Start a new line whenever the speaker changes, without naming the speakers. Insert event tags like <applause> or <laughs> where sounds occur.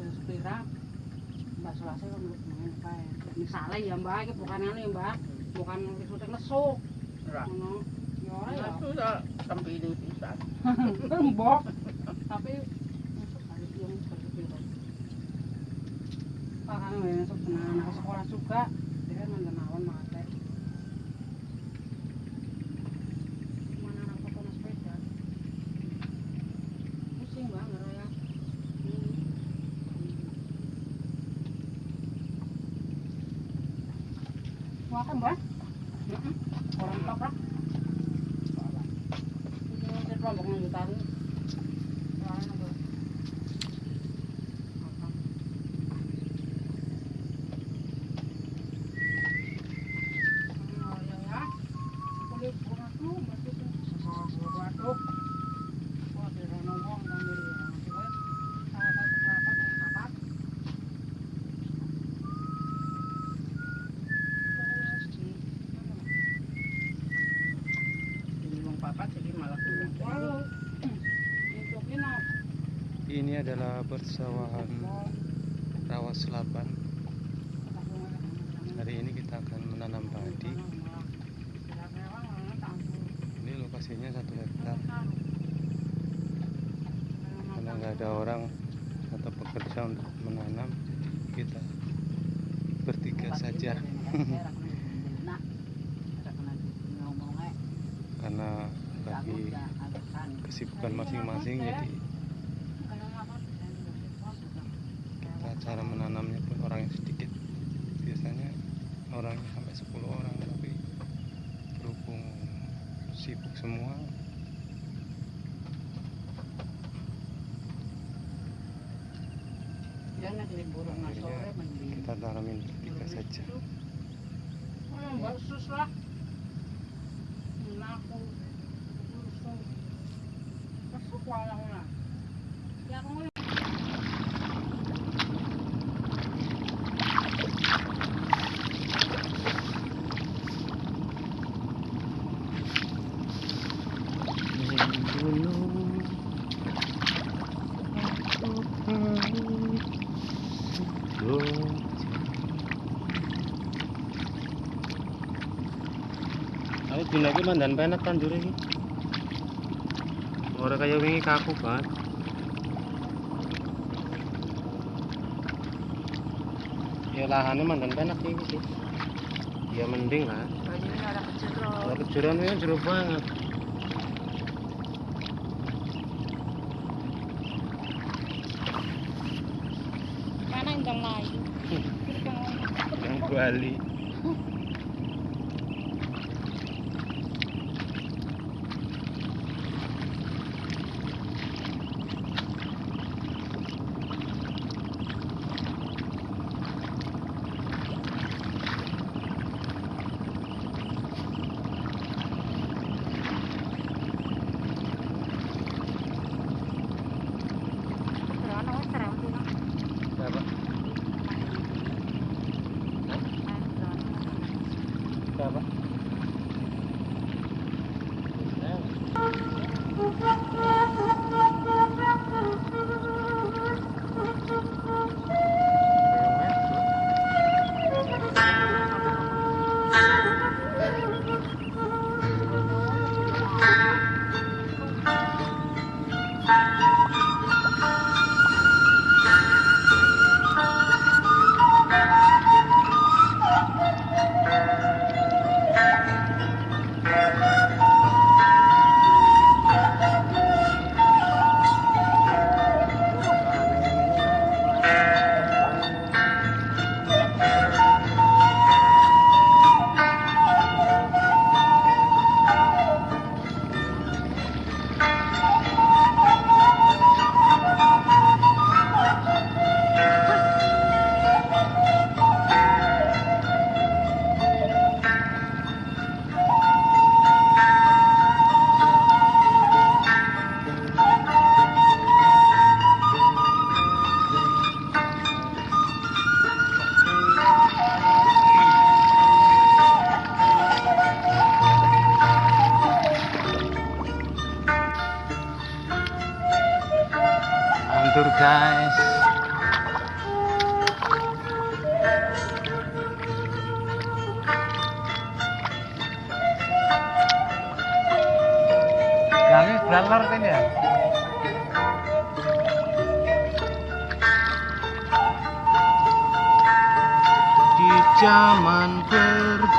ada sepira mbak selasa kan lu main kae misalnya ya mbak. Iki bukan anu ya mbak. Bukanisutek nesuk
Ora.
ngono. Ya ora ya.
Aku tak tempili pisan. <laughs>
mbok. Tapi masuk kali yang sepira Pak. Kan masuk anak ke sekolah juga. Dia kan mantan awan mate Wah kan mbak? Orang toprak. Ini kelompok yang ditaruh.
Ini
adalah persawahan rawa selapan. Hari ini kita akan menanam padi. Ini lokasinya satu hektar. Karena nggak ada orang atau pekerja untuk menanam, kita bertiga saja. <laughs> Karena bagi kesibukan masing-masing, jadi cara menanamnya pun orang yang sedikit. Biasanya orangnya sampai 10 orang, tapi berhubung sibuk semua, akhirnya kita tanamin bertiga saja.
Mbak
dina iki mandan penak tandur iki. Ora kaya wingi kaku banget. Ya lahannya mandan penak iki sih. Ya mending lah. Kalau kejuran ini jeruk banget.
mana yang layu? <laughs>
Yang Bali. hancur guys. Kami beralar kan ya? Di zaman berjuang.